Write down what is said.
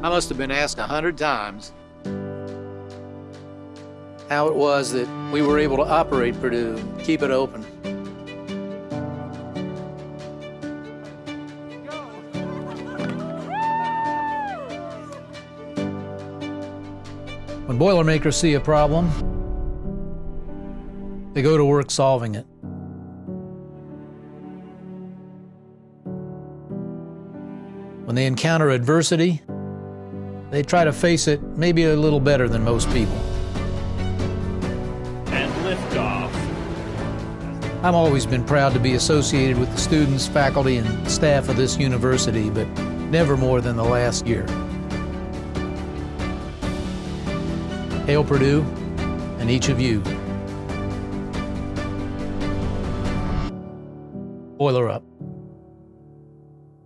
I must have been asked a hundred times how it was that we were able to operate Purdue, keep it open. When Boilermakers see a problem, they go to work solving it. When they encounter adversity, they try to face it maybe a little better than most people. And liftoff. I've always been proud to be associated with the students, faculty, and staff of this university, but never more than the last year. Hail Purdue and each of you. Boiler up.